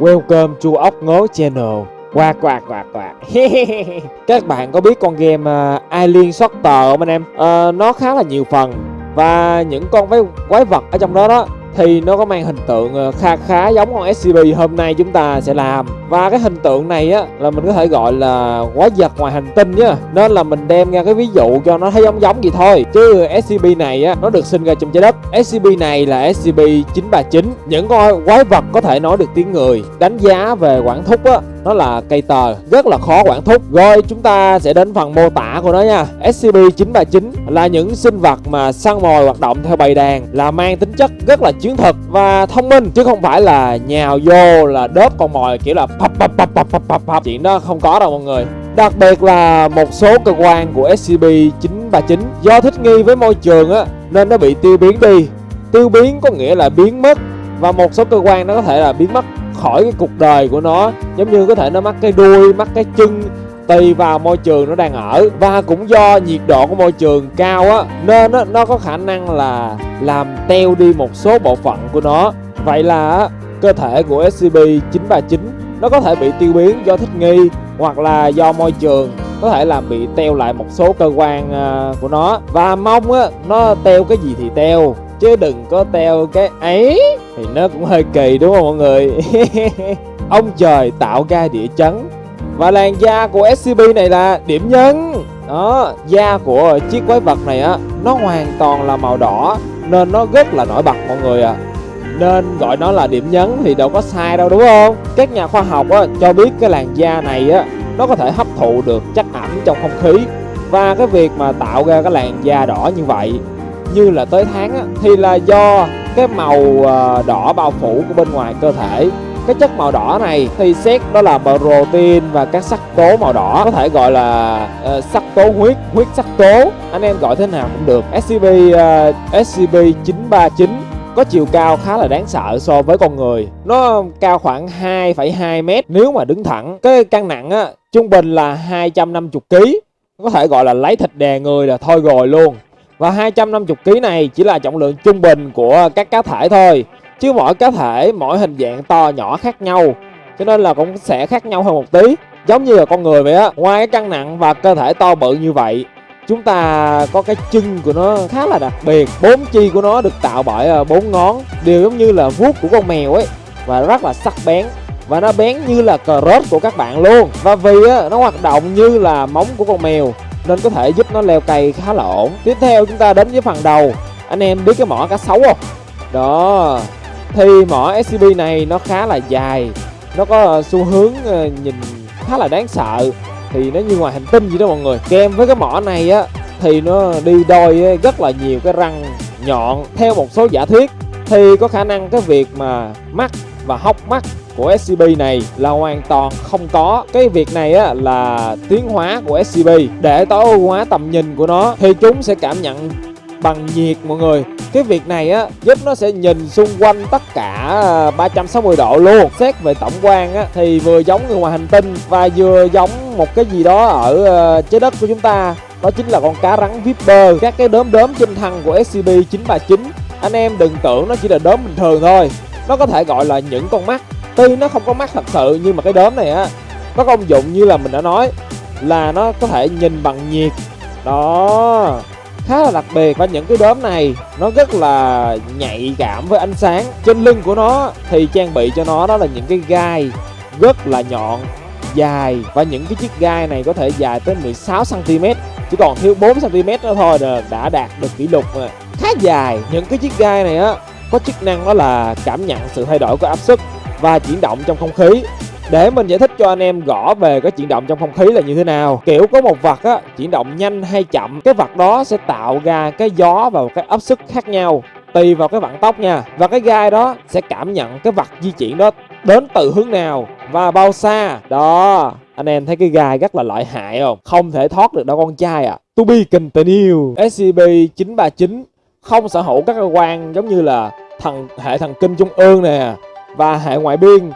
Welcome to ốc ngố channel Quạt quạt quạt quạt Các bạn có biết con game uh, Alien Sorter không anh em? Uh, nó khá là nhiều phần Và những con quái vật ở trong đó đó thì nó có mang hình tượng ờ, khá khá giống con SCP hôm nay chúng ta sẽ làm. Và cái hình tượng này á, là mình có thể gọi là quái vật ngoài hành tinh nhá. Nên là mình đem ra cái ví dụ cho nó thấy giống giống gì thôi. Chứ SCP này á, nó được sinh ra trong trái đất. SCP này là SCP 939 những con quái vật có thể nói được tiếng người. Đánh giá về quản thúc á nó là cây tờ, rất là khó quản thúc. Rồi, chúng ta sẽ đến phần mô tả của nó nha. SCP-939 là những sinh vật mà săn mồi hoạt động theo bầy đàn, là mang tính chất rất là chiến thuật và thông minh, chứ không phải là nhào vô là đớp con mồi, kiểu là pập pập pập pập pập pập pập chuyện đó không có đâu mọi người. Đặc biệt là một số cơ quan của SCP-939 do thích nghi với môi trường á, nên nó bị tiêu biến đi. Tiêu biến có nghĩa là biến mất, và một số cơ quan nó có thể là biến mất khỏi cái cuộc đời của nó. Giống như có thể nó mắc cái đuôi mắc cái chân tùy vào môi trường nó đang ở. Và cũng do nhiệt độ của môi trường cao á nên nó, nó có khả năng là làm teo đi một số bộ phận của nó. Vậy là cơ thể của SCP-939 nó có thể bị tiêu biến do thích nghi hoặc là do môi trường có thể làm bị teo lại một số cơ quan à, của nó. Và mong á nó teo cái gì thì teo chứ đừng có teo cái ấy thì nó cũng hơi kỳ đúng không mọi người? Ông trời tạo ra địa chấn. Và làn da của scb này là điểm nhấn. Đó da của chiếc quái vật này á nó hoàn toàn là màu đỏ nên nó rất là nổi bật mọi người ạ. À. nên gọi nó là điểm nhấn thì đâu có sai đâu đúng không? Các nhà khoa học á, cho biết cái làn da này á nó có thể hấp thụ được chất ẩm trong không khí. Và cái việc mà tạo ra cái làn da đỏ như vậy như là tới tháng á, thì là do cái màu ờ, đỏ bao phủ của bên ngoài cơ thể. Cái chất màu đỏ này thì xét đó là protein và các sắc tố màu đỏ. Có thể gọi là uh, sắc tố huyết huyết sắc tố. Anh em gọi thế nào cũng được. SCP uh, SCP 939 có chiều cao khá là đáng sợ so với con người. Nó cao khoảng 2,2 mét. Nếu mà đứng thẳng cái cân nặng á trung bình là 250 kg có thể gọi là lấy thịt đè người là thôi rồi luôn và 250 kg này chỉ là trọng lượng trung bình của các cá thể thôi. Chứ mỗi cá thể, mỗi hình dạng to nhỏ khác nhau. Cho nên là cũng sẽ khác nhau hơn một tí. Giống như là con người vậy á. Ngoài cái cân nặng và cơ thể to bự như vậy Chúng ta có cái chân của nó khá là đặc biệt. Bốn chi của nó được tạo bởi à, bốn ngón. Đều giống như là vuốt của con mèo ấy. Và rất là sắc bén. Và nó bén như là cờ rốt của các bạn luôn. Và vì á, nó hoạt động như là móng của con mèo. Nên có thể giúp nó leo cây khá là ổn. Tiếp theo chúng ta đến với phần đầu. Anh em biết cái mỏ cá sấu không? Đó. Thì mỏ scb này nó khá là dài. Nó có ờ, xu hướng ờ, nhìn khá là đáng sợ. Thì nó như ngoài hành tinh gì đó mọi người kèm với cái mỏ này á, thì nó đi đôi rất là nhiều cái răng nhọn theo một số giả thuyết. Thì có khả năng cái việc mà mắt và hốc mắt của SCP này là hoàn toàn không có. Cái việc này á, là tiến hóa của SCP để tối ưu hóa tầm nhìn của nó thì chúng sẽ cảm nhận bằng nhiệt mọi người. Cái việc này á, giúp nó sẽ nhìn xung quanh tất cả à, 360 độ luôn. Xét về tổng quan á, thì vừa giống người ngoài hành tinh và vừa giống một cái gì đó ở à, trái đất của chúng ta. Đó chính là con cá rắn Viper các cái đốm đốm trên thân của SCP-939 anh em đừng tưởng nó chỉ là đốm bình thường thôi. Nó có thể gọi là những con mắt tuy nó không có mắt thật sự, nhưng mà cái đốm này á có công dụng như là mình đã nói, là nó có thể nhìn bằng nhiệt. Đó, khá là đặc biệt. Và những cái đốm này, nó rất là nhạy cảm với ánh sáng. Trên lưng của nó thì trang bị cho nó đó là những cái gai rất là nhọn, dài. Và những cái chiếc gai này có thể dài tới 16 cm chỉ còn thiếu 4 cm nữa thôi là đã đạt được kỷ lục ờ, khá dài. Những cái chiếc gai này á, có chức năng đó là cảm nhận sự thay đổi của áp suất và chuyển động trong không khí. Để mình giải thích cho anh em rõ về cái chuyển động trong không khí là như thế nào. Kiểu có một vật á, chuyển động nhanh hay chậm Cái vật đó sẽ tạo ra cái gió và cái áp suất khác nhau Tùy vào cái vận tốc nha. Và cái gai đó sẽ cảm nhận cái vật di chuyển đó đến từ hướng nào và bao xa. Đó anh em thấy cái gai rất là lợi hại không? Không thể thoát được đâu con trai à To be continued. Scb 939 không sở hữu các cơ quan giống như là thần hệ thần kinh trung ương nè và hệ ngoại biên.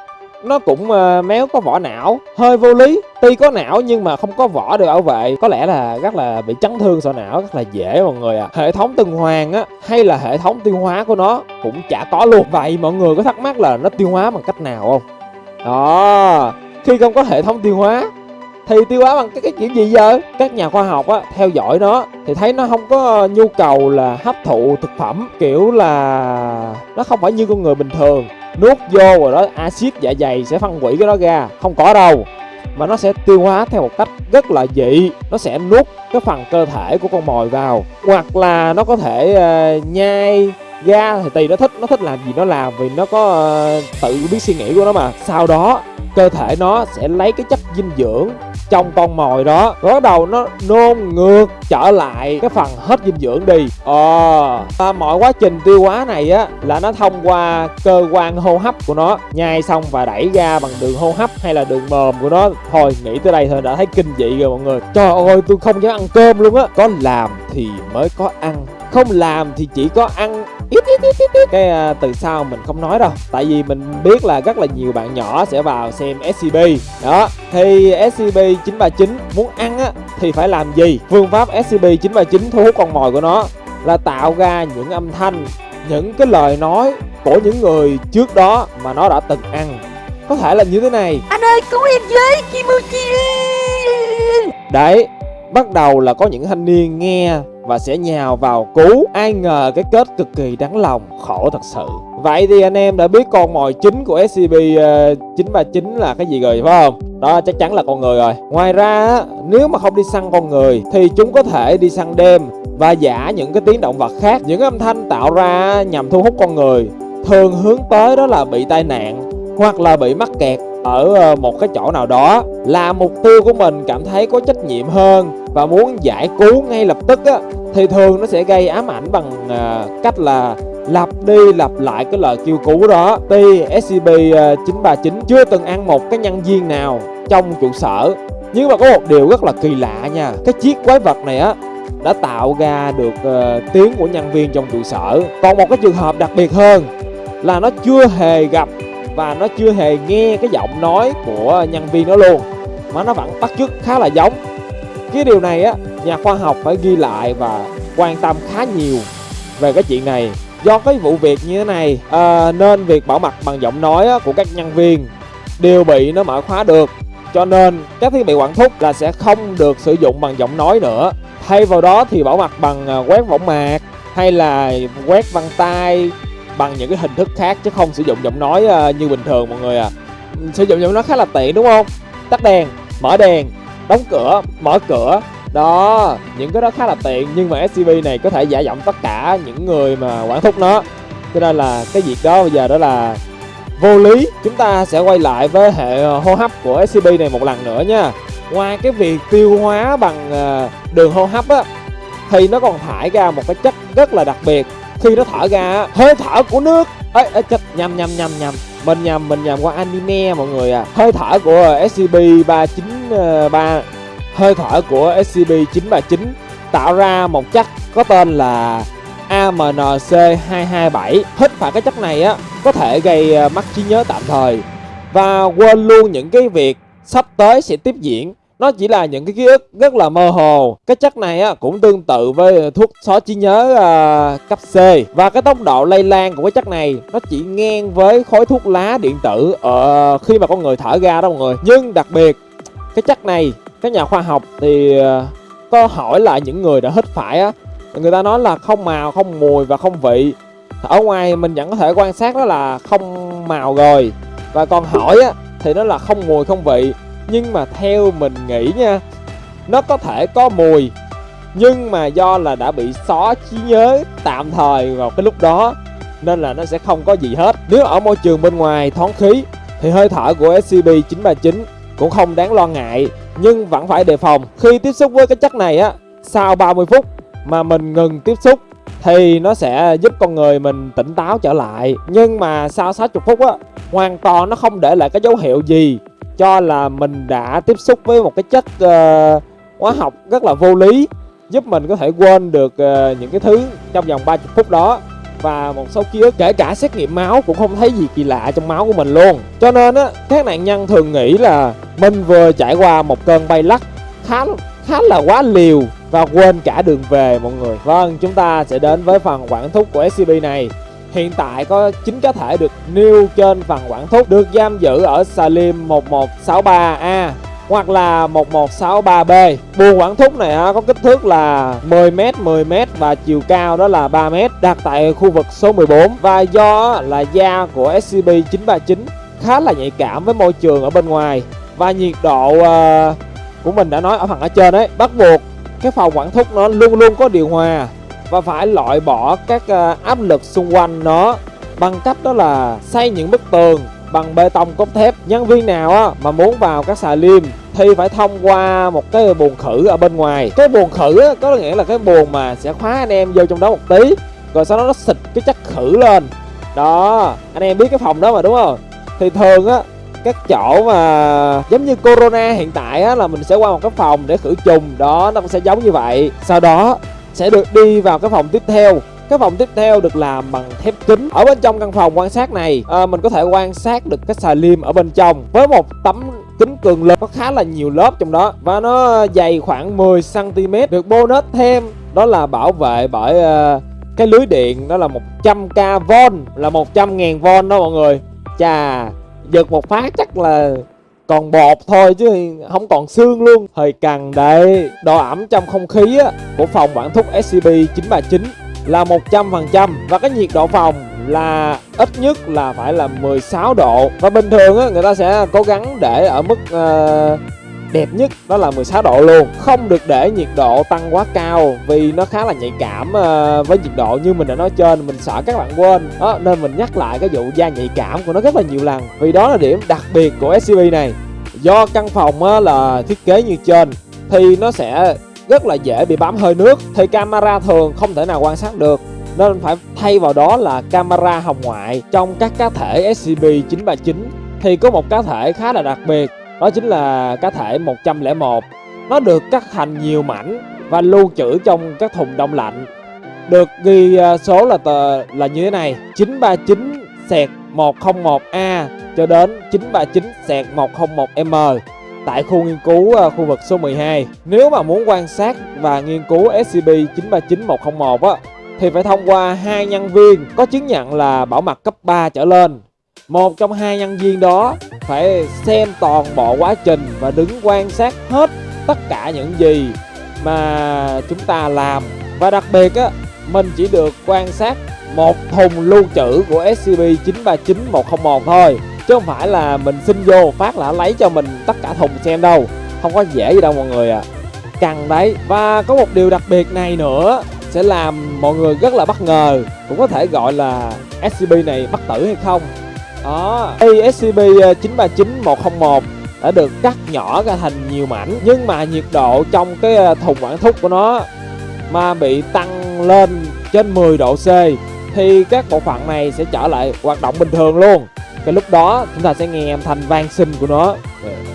Nó cũng uh, méo có vỏ não hơi vô lý. Tuy có não nhưng mà không có vỏ được bảo vệ. Có lẽ là rất là bị chấn thương sọ não rất là dễ mọi người ạ. À. hệ thống tuần hoàn á hay là hệ thống tiêu hóa của nó cũng chả có luôn. Vậy mọi người có thắc mắc là nó tiêu hóa bằng cách nào không? Đó khi không có hệ thống tiêu hóa thì tiêu hóa bằng cái, cái kiểu gì giờ các nhà khoa học á theo dõi nó thì thấy nó không có nhu cầu là hấp thụ thực phẩm kiểu là nó không phải như con người bình thường nuốt vô rồi đó axit dạ dày sẽ phân hủy cái đó ra không có đâu. Mà nó sẽ tiêu hóa theo một cách rất là dị nó sẽ nuốt cái phần cơ thể của con mồi vào. Hoặc là nó có thể uh, nhai ra thì tùy nó thích nó thích làm gì nó làm vì nó có uh, tự biết suy nghĩ của nó mà. Sau đó cơ thể nó sẽ lấy cái chất dinh dưỡng trong con mồi đó. Bắt đầu nó nôn ngược trở lại cái phần hết dinh dưỡng đi. Ờ à, mọi quá trình tiêu hóa này á là nó thông qua cơ quan hô hấp của nó. Nhai xong và đẩy ra bằng đường hô hấp hay là đường mồm của nó. Thôi nghĩ tới đây thôi đã thấy kinh dị rồi mọi người. Trời ơi tôi không dám ăn cơm luôn á. Có làm thì mới có ăn. Không làm thì chỉ có ăn ít ít ít ít, ít. cái uh, từ sau mình không nói đâu tại vì mình biết là rất là nhiều bạn nhỏ sẽ vào xem SCP đó thì SCP 939 muốn ăn á thì phải làm gì? Phương pháp SCP 939 thu hút con mồi của nó là tạo ra những âm thanh những cái lời nói của những người trước đó mà nó đã từng ăn. Có thể là như thế này. Anh ơi cứu em với Kimochi đấy bắt đầu là có những thanh niên nghe và sẽ nhào vào cứu. Ai ngờ cái kết cực kỳ đáng lòng khổ thật sự. Vậy thì anh em đã biết con mồi chính của scp uh, 939 là cái gì rồi phải không? Đó chắc chắn là con người rồi. Ngoài ra nếu mà không đi săn con người thì chúng có thể đi săn đêm và giả những cái tiếng động vật khác. Những âm thanh tạo ra nhằm thu hút con người thường hướng tới đó là bị tai nạn hoặc là bị mắc kẹt ở ờ, một cái chỗ nào đó là mục tiêu của mình cảm thấy có trách nhiệm hơn và muốn giải cứu ngay lập tức á thì thường nó sẽ gây ám ảnh bằng ờ, cách là lặp đi lặp lại cái lời kêu cứu đó. Tuy SCP-939 ờ, chưa từng ăn một cái nhân viên nào trong trụ sở. Nhưng mà có một điều rất là kỳ lạ nha cái chiếc quái vật này á đã tạo ra được uh, tiếng của nhân viên trong trụ sở. Còn một cái trường hợp đặc biệt hơn là nó chưa hề gặp và nó chưa hề nghe cái giọng nói của nhân viên đó luôn. Mà nó vẫn bắt chước khá là giống. Cái điều này á nhà khoa học phải ghi lại và quan tâm khá nhiều về cái chuyện này. Do cái vụ việc như thế này à, nên việc bảo mật bằng giọng nói á, của các nhân viên đều bị nó mở khóa được. Cho nên các thiết bị quản thúc là sẽ không được sử dụng bằng giọng nói nữa. Thay vào đó thì bảo mật bằng ờ, quét võng mạc hay là quét vân tay bằng những cái hình thức khác chứ không sử dụng giọng nói uh, như bình thường mọi người à. Sử dụng giọng nói khá là tiện đúng không? Tắt đèn mở đèn đóng cửa mở cửa. Đó những cái đó khá là tiện nhưng mà scb này có thể giả giọng tất cả những người mà quản thúc nó. Cho nên là cái việc đó bây giờ đó là vô lý. Chúng ta sẽ quay lại với hệ ờ, hô hấp của scb này một lần nữa nha. Ngoài cái việc tiêu hóa bằng ờ, đường hô hấp á thì nó còn thải ra một cái chất rất là đặc biệt khi nó thở ra hơi thở của nước. Ấy ê, chết nhầm nhầm nhầm nhầm. Mình nhầm mình nhầm qua anime mọi người à. Hơi thở của scb 393 ờ, hơi thở của scb 939 tạo ra một chất có tên là AMNC227 hít phải cái chất này á có thể gây ờ, mất trí nhớ tạm thời. Và quên luôn những cái việc sắp tới sẽ tiếp diễn nó chỉ là những cái ký ức rất là mơ hồ. Cái chất này á cũng tương tự với ờ, thuốc xóa trí nhớ à, cấp C. Và cái tốc độ lây lan của cái chất này nó chỉ ngang với khói thuốc lá điện tử ở khi mà con người thở ra đó mọi người. Nhưng đặc biệt cái chất này các nhà khoa học thì có hỏi lại những người đã hít phải á. Người ta nói là không màu không mùi và không vị. Ở ngoài mình vẫn có thể quan sát đó là không màu rồi. Và còn hỏi á thì nó là không mùi không vị nhưng mà theo mình nghĩ nha, nó có thể có mùi, nhưng mà do là đã bị xóa trí nhớ tạm thời vào cái lúc đó, nên là nó sẽ không có gì hết. Nếu ở môi trường bên ngoài thoáng khí, thì hơi thở của SCP-939 cũng không đáng lo ngại, nhưng vẫn phải đề phòng. Khi tiếp xúc với cái chất này á, sau 30 phút mà mình ngừng tiếp xúc, thì nó sẽ giúp con người mình tỉnh táo trở lại. Nhưng mà sau 60 phút á, hoàn toàn nó không để lại cái dấu hiệu gì cho là mình đã tiếp xúc với một cái chất uh, hóa học rất là vô lý giúp mình có thể quên được uh, những cái thứ trong vòng 30 phút đó. Và một số ký ức kể cả xét nghiệm máu cũng không thấy gì kỳ lạ trong máu của mình luôn. Cho nên á các nạn nhân thường nghĩ là mình vừa trải qua một cơn bay lắc khá khá là quá liều và quên cả đường về mọi người. Vâng chúng ta sẽ đến với phần quản thúc của scb này. Hiện tại có 9 cá thể được nêu trên phần quản thúc được giam giữ ở Salim 1163A hoặc là 1163B. Buồng quản thúc này có kích thước là 10m, 10m và chiều cao đó là 3m đặt tại khu vực số 14 và do là da của SCP-939 khá là nhạy cảm với môi trường ở bên ngoài. Và nhiệt độ uh, của mình đã nói ở phần ở trên đấy bắt buộc cái phòng quản thúc nó luôn luôn có điều hòa và phải loại bỏ các ờ, áp lực xung quanh nó bằng cách đó là xây những bức tường bằng bê tông cốt thép. Nhân viên nào á, mà muốn vào các xà liêm thì phải thông qua một cái buồng khử ở bên ngoài. Cái buồng khử á, có nghĩa là cái buồng mà sẽ khóa anh em vô trong đó một tí rồi sau đó nó xịt cái chất khử lên. Đó anh em biết cái phòng đó mà đúng không? Thì thường á các chỗ mà giống như corona hiện tại á là mình sẽ qua một cái phòng để khử trùng. Đó nó cũng sẽ giống như vậy. Sau đó sẽ được đi vào cái phòng tiếp theo. Cái phòng tiếp theo được làm bằng thép kính. Ở bên trong căn phòng quan sát này à, mình có thể quan sát được cái xà liêm ở bên trong với một tấm kính cường lực có khá là nhiều lớp trong đó và nó dày khoảng 10 cm được bonus thêm đó là bảo vệ bởi uh, cái lưới điện đó là 100k v là 100.000 v đó mọi người. Chà giật một phát chắc là còn bột thôi chứ không còn xương luôn. Hơi cằn đây độ ẩm trong không khí á, của phòng bản thúc SCP-939 là 100% và cái nhiệt độ phòng là ít nhất là phải là 16 độ. Và bình thường á, người ta sẽ cố gắng để ở mức uh, đẹp nhất đó là 16 độ luôn. Không được để nhiệt độ tăng quá cao vì nó khá là nhạy cảm ờ, với nhiệt độ như mình đã nói trên, mình sợ các bạn quên. Đó, nên mình nhắc lại cái vụ da nhạy cảm của nó rất là nhiều lần. Vì đó là điểm đặc biệt của SUV này. Do căn phòng ờ, là thiết kế như trên thì nó sẽ rất là dễ bị bám hơi nước, thì camera thường không thể nào quan sát được. Nên phải thay vào đó là camera hồng ngoại. Trong các cá thể SCP-939 thì có một cá thể khá là đặc biệt đó chính là cá thể 101 nó được cắt thành nhiều mảnh và lưu trữ trong các thùng đông lạnh được ghi à, số là tờ, là như thế này 939 sẹt 101A cho đến 939 sẹt 101M tại khu nghiên cứu à, khu vực số 12. Nếu mà muốn quan sát và nghiên cứu SCP-939101 á, thì phải thông qua hai nhân viên có chứng nhận là bảo mật cấp 3 trở lên. Một trong hai nhân viên đó phải xem toàn bộ quá trình và đứng quan sát hết tất cả những gì mà chúng ta làm. Và đặc biệt á, mình chỉ được quan sát một thùng lưu trữ của SCP-939101 thôi, chứ không phải là mình xin vô phát là lấy cho mình tất cả thùng xem đâu. Không có dễ gì đâu mọi người à căng đấy. Và có một điều đặc biệt này nữa sẽ làm mọi người rất là bất ngờ, cũng có thể gọi là SCP này bất tử hay không đó. ASCP 939101 ờ, đã được cắt nhỏ ra thành nhiều mảnh, nhưng mà nhiệt độ trong cái ờ, thùng quản thúc của nó mà bị tăng lên trên 10 độ C thì các bộ phận này sẽ trở lại hoạt động bình thường luôn. Cái lúc đó chúng ta sẽ nghe âm thanh vang sinh của nó.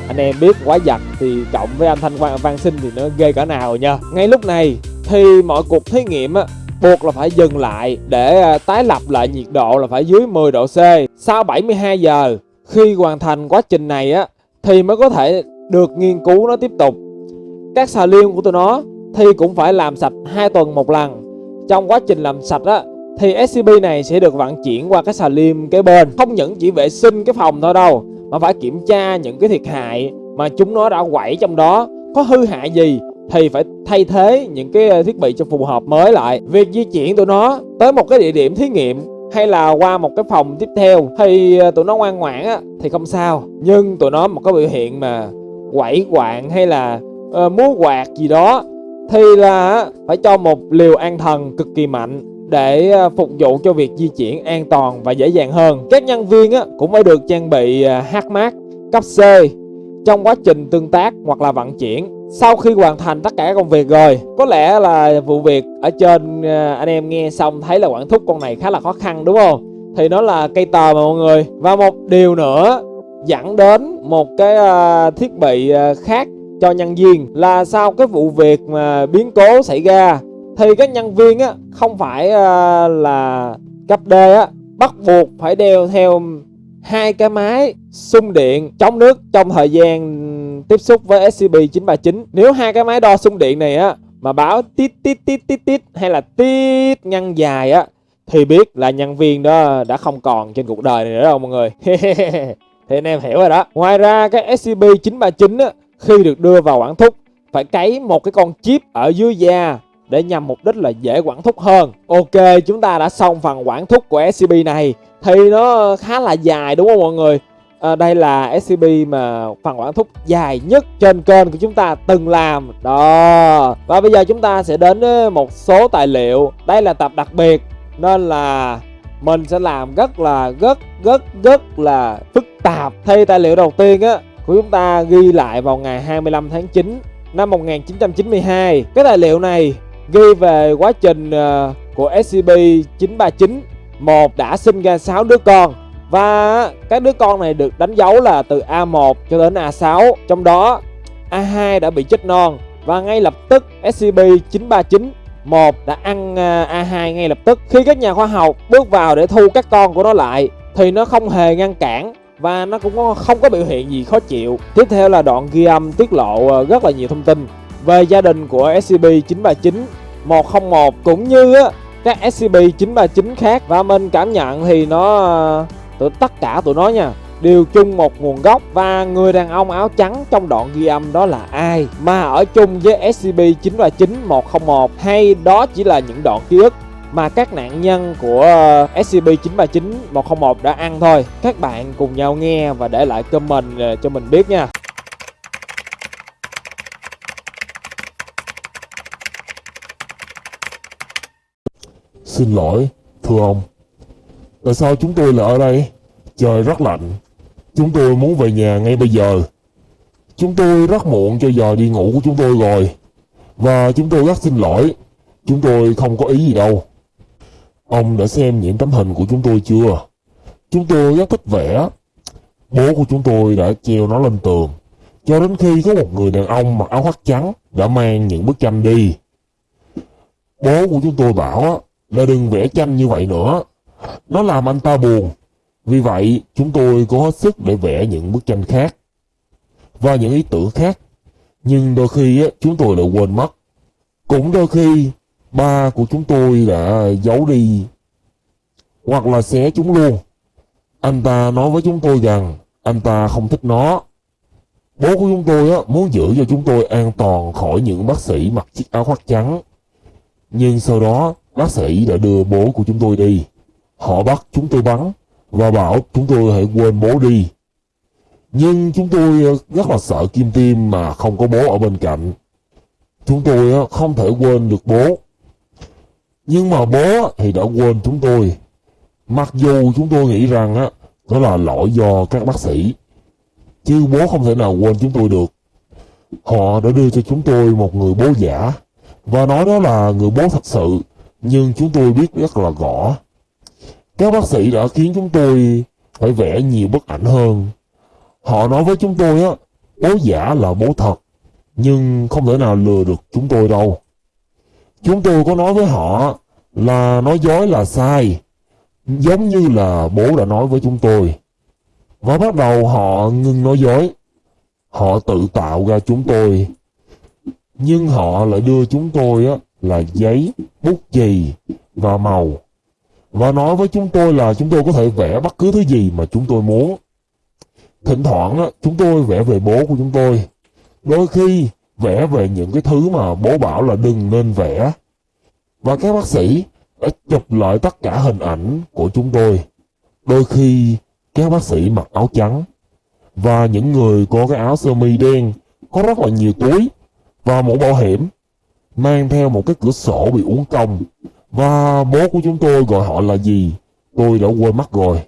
Anh em biết quá giặt thì cộng với âm thanh vang sinh thì nó ghê cỡ nào nha ngay lúc này thì mọi cuộc thí nghiệm á buộc là phải dừng lại để ờ, tái lập lại nhiệt độ là phải dưới 10 độ C. Sau 72 giờ, khi hoàn thành quá trình này á, thì mới có thể được nghiên cứu nó tiếp tục. Các xà liêm của tụi nó thì cũng phải làm sạch hai tuần một lần. Trong quá trình làm sạch á, thì SCP này sẽ được vận chuyển qua cái xà liêm kế bên. Không những chỉ vệ sinh cái phòng thôi đâu, mà phải kiểm tra những cái thiệt hại mà chúng nó đã quẩy trong đó có hư hại gì thì phải thay thế những cái ờ, thiết bị cho phù hợp mới lại. Việc di chuyển tụi nó tới một cái địa điểm thí nghiệm hay là qua một cái phòng tiếp theo thì ờ, tụi nó ngoan ngoãn á thì không sao. Nhưng tụi nó một cái biểu hiện mà quẩy quạng hay là uh, múa quạt gì đó thì là phải cho một liều an thần cực kỳ mạnh để phục vụ cho việc di chuyển an toàn và dễ dàng hơn. Các nhân viên á, cũng phải được trang bị hát mát cấp C trong quá trình tương tác hoặc là vận chuyển sau khi hoàn thành tất cả công việc rồi, có lẽ là vụ việc ở trên ờ, anh em nghe xong thấy là quản thúc con này khá là khó khăn, đúng không? Thì nó là cây tờ mà mọi người. Và một điều nữa dẫn đến một cái ờ, thiết bị ờ, khác cho nhân viên là sau cái vụ việc mà biến cố xảy ra, thì các nhân viên á, không phải là cấp D á, bắt buộc phải đeo theo hai cái máy xung điện chống nước trong thời gian tiếp xúc với SCP-939 nếu hai cái máy đo xung điện này á mà báo tít tít tít tít tít hay là tít ngăn dài á thì biết là nhân viên đó đã không còn trên cuộc đời này nữa đâu mọi người. thì anh em hiểu rồi đó. Ngoài ra cái SCP-939 á, khi được đưa vào quản thúc phải cấy một cái con chip ở dưới da để nhằm mục đích là dễ quản thúc hơn. Ok, chúng ta đã xong phần quản thúc của SCP này thì nó khá là dài đúng không mọi người? À, đây là SCP mà phần quản thúc dài nhất trên kênh của chúng ta từng làm. Đó. Và bây giờ chúng ta sẽ đến một số tài liệu. Đây là tập đặc biệt nên là mình sẽ làm rất là rất rất rất là phức tạp. Thì tài liệu đầu tiên á của chúng ta ghi lại vào ngày 25 tháng 9 năm 1992 cái tài liệu này ghi về quá trình uh, của SCP-939 một đã sinh ra 6 đứa con và các đứa con này được đánh dấu là từ A1 cho đến A6 Trong đó A2 đã bị chết non. Và ngay lập tức SCP-939 một đã ăn à, A2 ngay lập tức. Khi các nhà khoa học bước vào để thu các con của nó lại, Thì nó không hề ngăn cản và nó cũng không có biểu hiện gì khó chịu. Tiếp theo là đoạn ghi âm tiết lộ à, rất là nhiều thông tin Về gia đình của SCP-939 101 cũng như các SCP-939 khác. Và mình cảm nhận thì nó à, tụi tất cả tụi nó nha đều chung một nguồn gốc và người đàn ông áo trắng trong đoạn ghi âm đó là ai mà ở chung với SCP-939-101 hay đó chỉ là những đoạn ký ức mà các nạn nhân của ờ, SCP-939-101 đã ăn thôi. Các bạn cùng nhau nghe và để lại comment ờ, cho mình biết nha. Xin lỗi, thưa ông, Tại sao chúng tôi lại ở đây? Trời rất lạnh. Chúng tôi muốn về nhà ngay bây giờ. Chúng tôi rất muộn cho giờ đi ngủ của chúng tôi rồi. Và chúng tôi rất xin lỗi. Chúng tôi không có ý gì đâu. Ông đã xem những tấm hình của chúng tôi chưa? Chúng tôi rất thích vẽ. Bố của chúng tôi đã treo nó lên tường. Cho đến khi có một người đàn ông mặc áo khoác trắng đã mang những bức tranh đi. Bố của chúng tôi bảo là đừng vẽ tranh như vậy nữa nó làm anh ta buồn. Vì vậy, chúng tôi cố hết sức để vẽ những bức tranh khác và những ý tưởng khác. Nhưng đôi khi chúng tôi lại quên mất. Cũng đôi khi, ba của chúng tôi đã giấu đi hoặc là xé chúng luôn. Anh ta nói với chúng tôi rằng anh ta không thích nó. Bố của chúng tôi muốn giữ cho chúng tôi an toàn khỏi những bác sĩ mặc chiếc áo khoác trắng. Nhưng sau đó, bác sĩ đã đưa bố của chúng tôi đi. Họ bắt chúng tôi bắn và bảo chúng tôi hãy quên bố đi. Nhưng chúng tôi ờ, rất là sợ kim tim mà không có bố ở bên cạnh. Chúng tôi ờ, không thể quên được bố. Nhưng mà bố thì đã quên chúng tôi. Mặc dù chúng tôi nghĩ rằng á đó là lỗi do các bác sĩ. Chứ bố không thể nào quên chúng tôi được. Họ đã đưa cho chúng tôi một người bố giả và nói đó là người bố thật sự. Nhưng chúng tôi biết rất là rõ các bác sĩ đã khiến chúng tôi phải vẽ nhiều bức ảnh hơn. Họ nói với chúng tôi á, bố giả là bố thật, nhưng không thể nào lừa được chúng tôi đâu. Chúng tôi có nói với họ là nói dối là sai, giống như là bố đã nói với chúng tôi. Và bắt đầu họ ngừng nói dối. Họ tự tạo ra chúng tôi. Nhưng họ lại đưa chúng tôi á, là giấy, bút chì và màu và nói với chúng tôi là chúng tôi có thể vẽ bất cứ thứ gì mà chúng tôi muốn. Thỉnh thoảng chúng tôi vẽ về bố của chúng tôi. Đôi khi vẽ về những cái thứ mà bố bảo là đừng nên vẽ. Và các bác sĩ đã chụp lại tất cả hình ảnh của chúng tôi. Đôi khi các bác sĩ mặc áo trắng và những người có cái áo sơ mi đen, có rất là nhiều túi và mũ bảo hiểm, mang theo một cái cửa sổ bị uốn cong và bố của chúng tôi gọi họ là gì? Tôi đã quên mất rồi.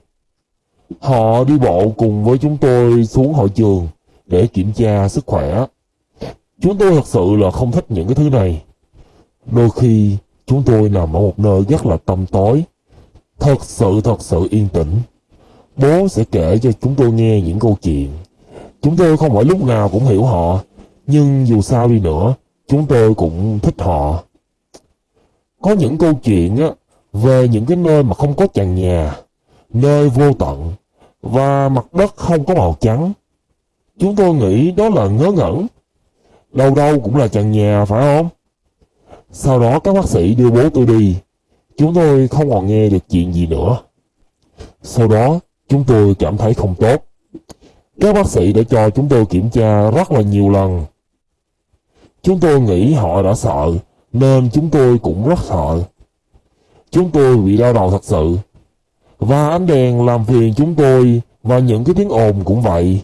Họ đi bộ cùng với chúng tôi xuống hội trường để kiểm tra sức khỏe. Chúng tôi thật sự là không thích những cái thứ này. Đôi khi chúng tôi nằm ở một nơi rất là tăm tối. Thật sự thật sự yên tĩnh. Bố sẽ kể cho chúng tôi nghe những câu chuyện. Chúng tôi không phải lúc nào cũng hiểu họ. Nhưng dù sao đi nữa, chúng tôi cũng thích họ. Có những câu chuyện á, về những cái nơi mà không có chàng nhà, nơi vô tận và mặt đất không có màu trắng. Chúng tôi nghĩ đó là ngớ ngẩn. Đâu đâu cũng là chàng nhà phải không? Sau đó các bác sĩ đưa bố tôi đi. chúng tôi không còn nghe được chuyện gì nữa. Sau đó, chúng tôi cảm thấy không tốt. Các bác sĩ đã cho chúng tôi kiểm tra rất là nhiều lần. Chúng tôi nghĩ họ đã sợ, nên chúng tôi cũng rất sợ. Chúng tôi bị đau đầu thật sự. Và ánh đèn làm phiền chúng tôi và những cái tiếng ồn cũng vậy.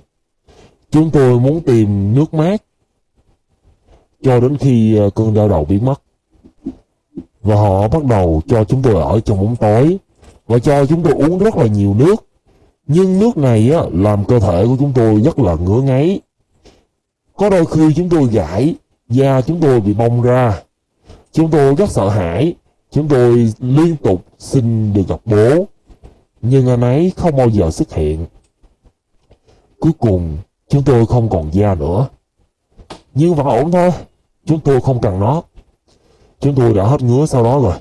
Chúng tôi muốn tìm nước mát cho đến khi ờ, cơn đau đầu biến mất. Và họ bắt đầu cho chúng tôi ở trong bóng tối và cho chúng tôi uống rất là nhiều nước. Nhưng nước này á, làm cơ thể của chúng tôi rất là ngứa ngáy. Có đôi khi chúng tôi gãi, da chúng tôi bị bong ra. Chúng tôi rất sợ hãi. Chúng tôi liên tục xin được gặp bố. Nhưng anh ấy không bao giờ xuất hiện. Cuối cùng, chúng tôi không còn da nữa. Nhưng vẫn ổn thôi. Chúng tôi không cần nó. Chúng tôi đã hết ngứa sau đó rồi.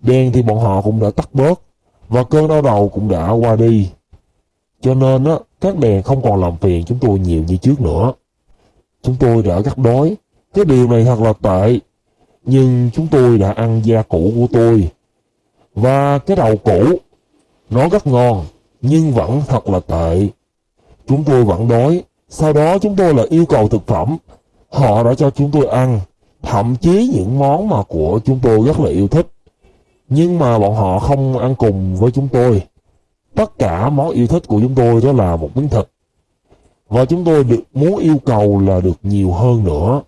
Đen thì bọn họ cũng đã tắt bớt. Và cơn đau đầu cũng đã qua đi. Cho nên á, các đèn không còn làm phiền chúng tôi nhiều như trước nữa. Chúng tôi đã rất đói. Cái điều này thật là tệ. Nhưng chúng tôi đã ăn da cũ của tôi. Và cái đầu cũ, nó rất ngon, nhưng vẫn thật là tệ. Chúng tôi vẫn đói. Sau đó chúng tôi lại yêu cầu thực phẩm. Họ đã cho chúng tôi ăn. Thậm chí những món mà của chúng tôi rất là yêu thích. Nhưng mà bọn họ không ăn cùng với chúng tôi. Tất cả món yêu thích của chúng tôi đó là một miếng thịt. Và chúng tôi được muốn yêu cầu là được nhiều hơn nữa.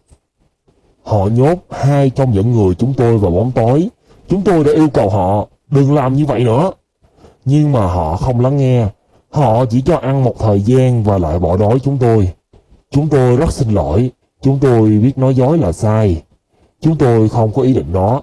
Họ nhốt hai trong những người chúng tôi vào bóng tối. Chúng tôi đã yêu cầu họ đừng làm như vậy nữa. Nhưng mà họ không lắng nghe. Họ chỉ cho ăn một thời gian và lại bỏ đói chúng tôi. Chúng tôi rất xin lỗi. Chúng tôi biết nói dối là sai. Chúng tôi không có ý định đó.